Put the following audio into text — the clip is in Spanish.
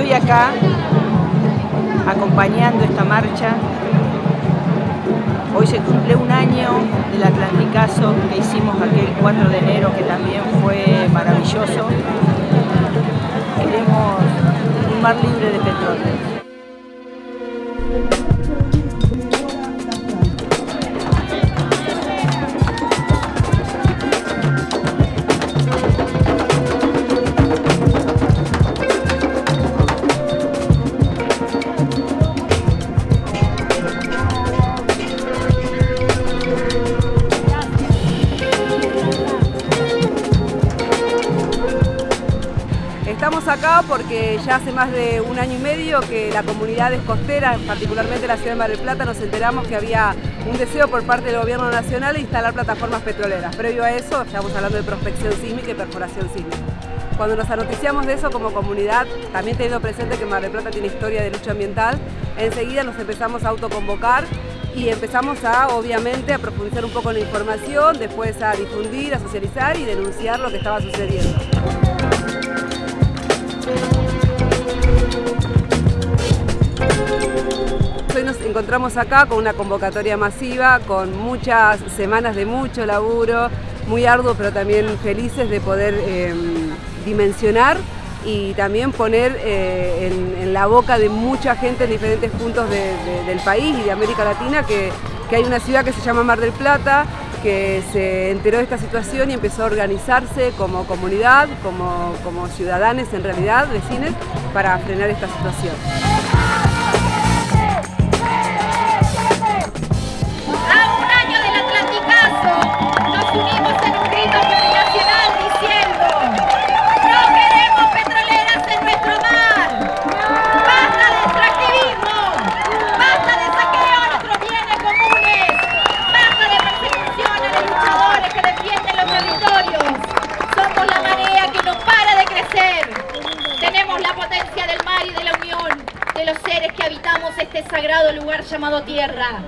Estoy acá acompañando esta marcha. Hoy se cumple un año del Atlanticazo que hicimos aquel 4 de enero que también fue maravilloso. Queremos un mar libre de petróleo. Estamos acá porque ya hace más de un año y medio que la comunidad costera, particularmente la ciudad de Mar del Plata, nos enteramos que había un deseo por parte del gobierno nacional de instalar plataformas petroleras. Previo a eso, estamos hablando de prospección sísmica y perforación sísmica. Cuando nos anoticiamos de eso como comunidad, también teniendo presente que Mar del Plata tiene historia de lucha ambiental, enseguida nos empezamos a autoconvocar y empezamos a, obviamente, a profundizar un poco en la información, después a difundir, a socializar y denunciar lo que estaba sucediendo. Hoy nos encontramos acá con una convocatoria masiva, con muchas semanas de mucho laburo, muy arduo pero también felices de poder eh, dimensionar y también poner eh, en, la boca de mucha gente en diferentes puntos del país y de América Latina que, que hay una ciudad que se llama Mar del Plata, que se enteró de esta situación y empezó a organizarse como comunidad, como, como ciudadanos en realidad, vecinos, para frenar esta situación. Este sagrado lugar llamado tierra.